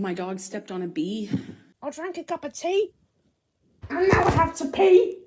My dog stepped on a bee. I drank a cup of tea. I now have to pee.